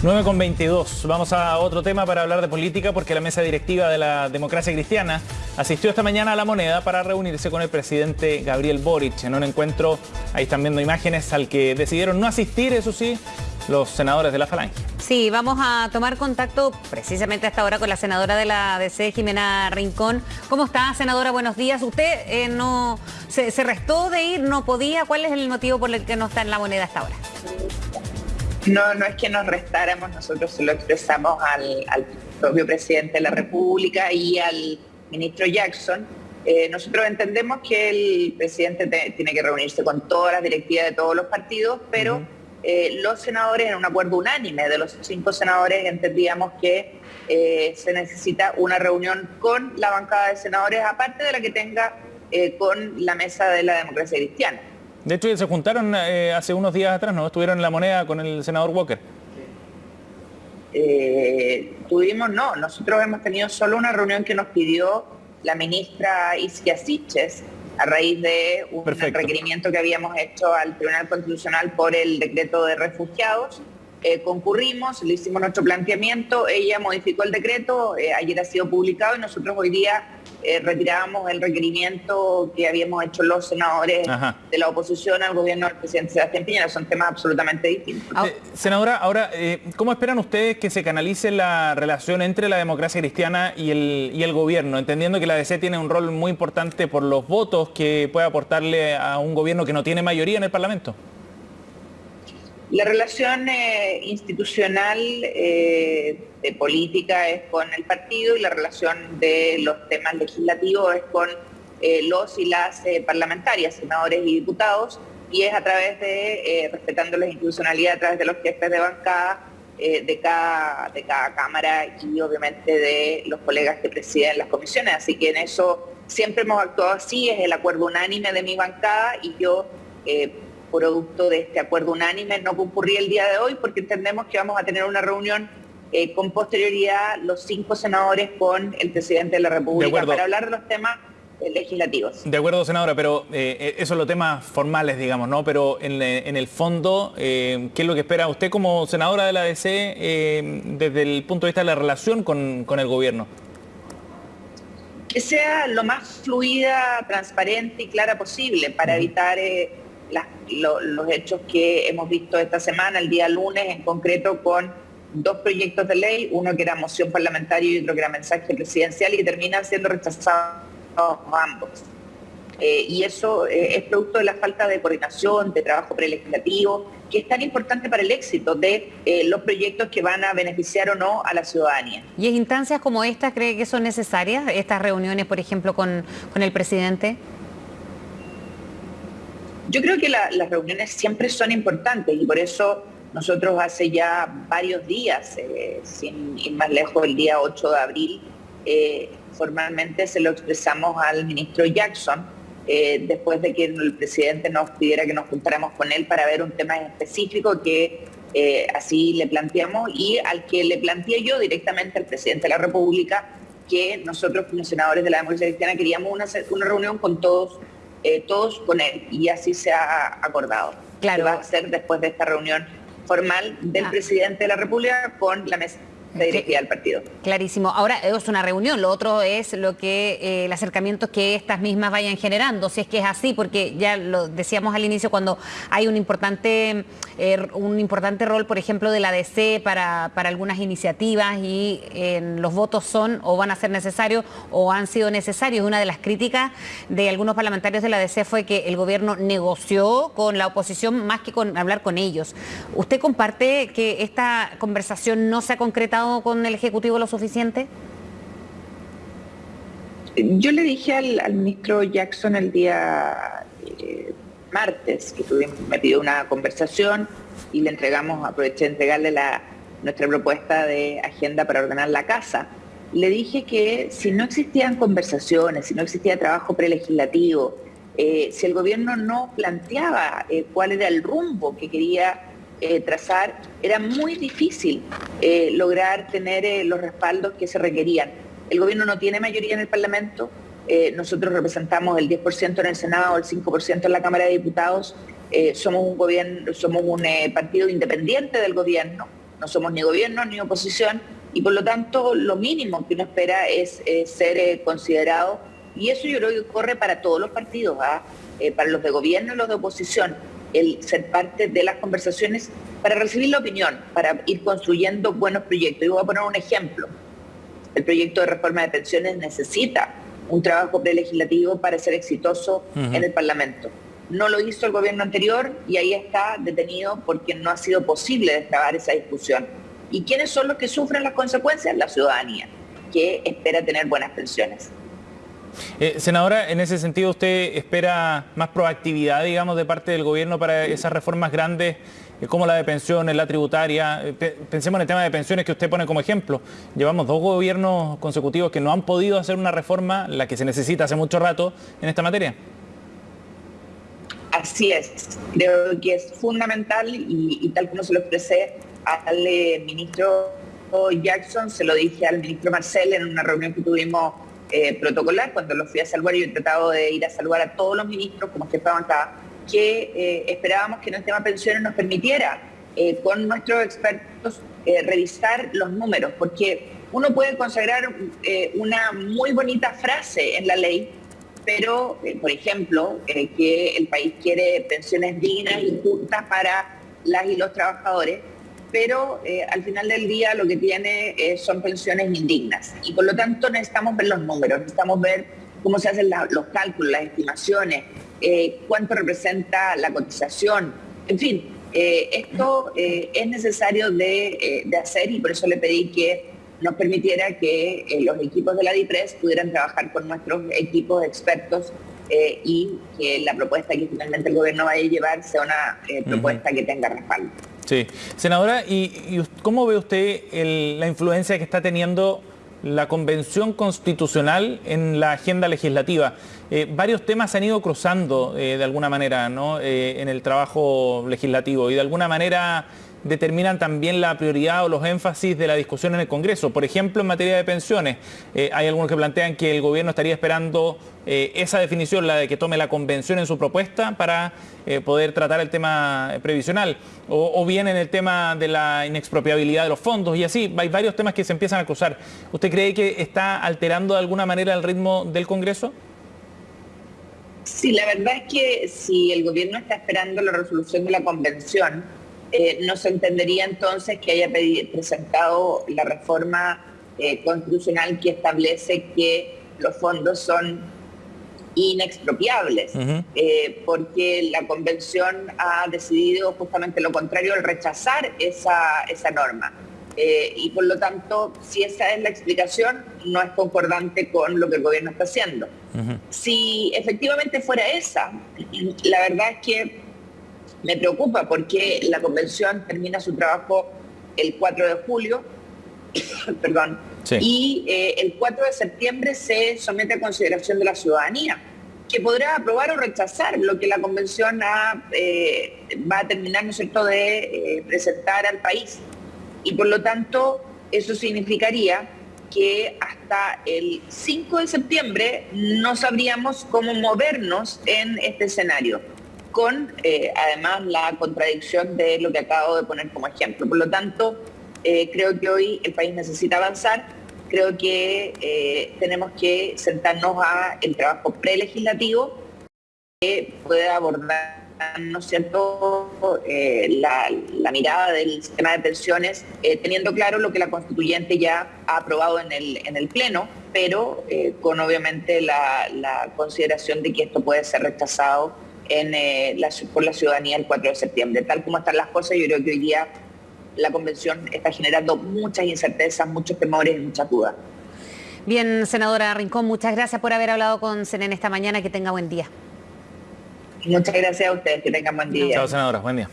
9 con 22. Vamos a otro tema para hablar de política porque la mesa directiva de la democracia cristiana asistió esta mañana a la moneda para reunirse con el presidente Gabriel Boric en un encuentro, ahí están viendo imágenes, al que decidieron no asistir, eso sí, los senadores de la Falange. Sí, vamos a tomar contacto precisamente hasta ahora con la senadora de la ADC, Jimena Rincón. ¿Cómo está, senadora? Buenos días. ¿Usted eh, no se restó de ir, no podía? ¿Cuál es el motivo por el que no está en la moneda hasta ahora? No, no es que nos restáramos, nosotros se lo expresamos al, propio presidente de la República y al ministro Jackson. Eh, nosotros entendemos que el presidente tiene que reunirse con todas las directivas de todos los partidos, pero eh, los senadores, en un acuerdo unánime de los cinco senadores, entendíamos que eh, se necesita una reunión con la bancada de senadores, aparte de la que tenga con la mesa de la democracia cristiana. De hecho, se juntaron eh, hace unos días atrás, ¿no? Estuvieron en la moneda con el senador Walker. Eh, tuvimos, no, nosotros hemos tenido solo una reunión que nos pidió la ministra Isquia Siches a raíz de un requerimiento que habíamos hecho al Tribunal Constitucional por el decreto de refugiados. Eh, concurrimos, le hicimos nuestro planteamiento, ella modificó el decreto, ayer ha sido publicado y nosotros hoy día eh, retirábamos el requerimiento que habíamos hecho los senadores de la oposición al gobierno del presidente Sebastián Piñera. Son temas absolutamente distintos. Eh, senadora, ahora, eh, ¿cómo esperan ustedes que se canalice la relación entre la democracia cristiana y el, y el gobierno? Entendiendo que la DC tiene un rol muy importante por los votos que puede aportarle a un gobierno que no tiene mayoría en el Parlamento. La relación eh, institucional eh, de política es con el partido y la relación de los temas legislativos es con eh, los y las parlamentarias, senadores y diputados, y es a través de, respetando la institucionalidad, a través de los jefes de bancada de, cada, de cada Cámara y obviamente de los colegas que presiden las comisiones. Así que en eso siempre hemos actuado así, es el acuerdo unánime de mi bancada y yo producto de este acuerdo unánime, no concurrí el día de hoy porque entendemos que vamos a tener una reunión eh, con posterioridad los cinco senadores con el presidente de la República para hablar de los temas eh, legislativos. De acuerdo, senadora, pero eh, esos son los temas formales, digamos, ¿no? Pero en, el fondo, ¿qué es lo que espera usted como senadora de la DC desde el punto de vista de la relación con, con el gobierno? Que sea lo más fluida, transparente y clara posible para evitar los hechos que hemos visto esta semana, el día lunes en concreto con dos proyectos de ley, uno que era moción parlamentaria y otro que era mensaje presidencial y que terminan siendo rechazados ambos. Eh, y eso eh, es producto de la falta de coordinación, de trabajo prelegislativo, que es tan importante para el éxito de eh, los proyectos que van a beneficiar o no a la ciudadanía. ¿Y en instancias como estas cree que son necesarias estas reuniones, por ejemplo, con, con el presidente? Yo creo que las reuniones siempre son importantes y por eso nosotros hace ya varios días, eh, sin ir más lejos, el día 8 de abril, eh, formalmente se lo expresamos al ministro Jackson, eh, después de que el presidente nos pidiera que nos juntáramos con él para ver un tema específico que así le planteamos y al que le planteé yo directamente al presidente de la República que nosotros como senadores de la democracia cristiana queríamos una, una reunión con todos eh, todos con él y así se ha acordado. Claro. va a ser después de esta reunión formal del ah. presidente de la República con la mesa directiva del partido. Clarísimo. Ahora es una reunión, lo otro es lo que eh, el acercamiento que estas mismas vayan generando, si es que es así, porque ya lo decíamos al inicio cuando hay un importante, eh, un importante rol, por ejemplo, de la DC para, para algunas iniciativas y los votos son o van a ser necesarios o han sido necesarios. Una de las críticas de algunos parlamentarios de la DC fue que el gobierno negoció con la oposición más que con hablar con ellos. ¿Usted comparte que esta conversación no se ha concretado con el Ejecutivo lo suficiente? Yo le dije al, ministro Jackson el día eh, martes que tuvimos, me pidió una conversación y le entregamos, aproveché de entregarle la, nuestra propuesta de agenda para ordenar la casa. Le dije que si no existían conversaciones, si no existía trabajo prelegislativo, eh, si el gobierno no planteaba eh, cuál era el rumbo que quería trazar, era muy difícil eh, lograr tener eh, los respaldos que se requerían. El gobierno no tiene mayoría en el Parlamento, nosotros representamos el 10% en el Senado, el 5% en la Cámara de Diputados, somos un, gobierno, somos un partido independiente del gobierno no somos ni gobierno ni oposición, y por lo tanto lo mínimo que uno espera es, ser eh, considerado, y eso yo creo que corre para todos los partidos, ¿ah? eh, para los de gobierno y los de oposición, el ser parte de las conversaciones para recibir la opinión, para ir construyendo buenos proyectos. Y voy a poner un ejemplo. El proyecto de reforma de pensiones necesita un trabajo prelegislativo para ser exitoso en el Parlamento. No lo hizo el gobierno anterior y ahí está detenido porque no ha sido posible destrabar esa discusión. ¿Y quiénes son los que sufren las consecuencias? La ciudadanía, que espera tener buenas pensiones. Eh, senadora, en ese sentido, ¿usted espera más proactividad, digamos, de parte del gobierno para esas reformas grandes, como la de pensiones, la tributaria? Eh, pensemos en el tema de pensiones que usted pone como ejemplo. Llevamos dos gobiernos consecutivos que no han podido hacer una reforma, la que se necesita hace mucho rato, en esta materia. Así es, creo que es fundamental y, tal como se lo expresé al ministro Jackson, se lo dije al ministro Marcel en una reunión que tuvimos eh, protocolar cuando lo fui a saludar y he tratado de ir a saludar a todos los ministros como que estaban acá, que eh, esperábamos que en el tema pensiones nos permitiera eh, con nuestros expertos revisar los números, porque uno puede consagrar una muy bonita frase en la ley, pero, eh, por ejemplo, eh, que el país quiere pensiones dignas y justas para las y los trabajadores, pero eh, al final del día lo que tiene son pensiones indignas. Y por lo tanto necesitamos ver los números, necesitamos ver cómo se hacen los cálculos, las estimaciones, cuánto representa la cotización, en fin, esto es necesario de, de hacer y por eso le pedí que nos permitiera que eh, los equipos de la DIPRES pudieran trabajar con nuestros equipos expertos eh, y que la propuesta que finalmente el gobierno vaya a llevar sea una eh, propuesta que tenga respaldo. Sí. Senadora, ¿y, cómo ve usted la influencia que está teniendo la Convención Constitucional en la agenda legislativa? varios temas se han ido cruzando de alguna manera en el trabajo legislativo y de alguna manera determinan también la prioridad o los énfasis de la discusión en el Congreso. Por ejemplo, en materia de pensiones, eh, hay algunos que plantean que el gobierno estaría esperando eh, esa definición, la de que tome la convención en su propuesta para eh, poder tratar el tema previsional, o, bien en el tema de la inexpropiabilidad de los fondos, y así, hay varios temas que se empiezan a cruzar. ¿Usted cree que está alterando de alguna manera el ritmo del Congreso? Sí, la verdad es que si el gobierno está esperando la resolución de la convención, eh, no se entendería entonces que haya presentado la reforma eh, constitucional que establece que los fondos son inexpropiables, eh, porque la convención ha decidido justamente lo contrario al rechazar esa, norma. y por lo tanto, si esa es la explicación, no es concordante con lo que el gobierno está haciendo. Si efectivamente fuera esa, la verdad es que me preocupa porque la convención termina su trabajo el 4 de julio, perdón, y eh, el 4 de septiembre se somete a consideración de la ciudadanía, que podrá aprobar o rechazar lo que la convención eh, va a terminar, ¿no es cierto?, de eh, presentar al país. Y por lo tanto, eso significaría que hasta el 5 de septiembre no sabríamos cómo movernos en este escenario con eh, además la contradicción de lo que acabo de poner como ejemplo. Por lo tanto, eh, creo que hoy el país necesita avanzar, creo que eh, tenemos que sentarnos a el trabajo prelegislativo que pueda abordar ¿no cierto?, la, mirada del sistema de pensiones, teniendo claro lo que la constituyente ya ha aprobado en el, en el Pleno, pero con obviamente la consideración de que esto puede ser rechazado en, eh, la, por la ciudadanía el 4 de septiembre. Tal como están las cosas, yo creo que hoy día la convención está generando muchas incertezas, muchos temores y muchas dudas. Bien, senadora Rincón, muchas gracias por haber hablado con Senen esta mañana. Que tenga buen día. Muchas gracias a ustedes, que tengan buen día. Chao, senadora, buen día.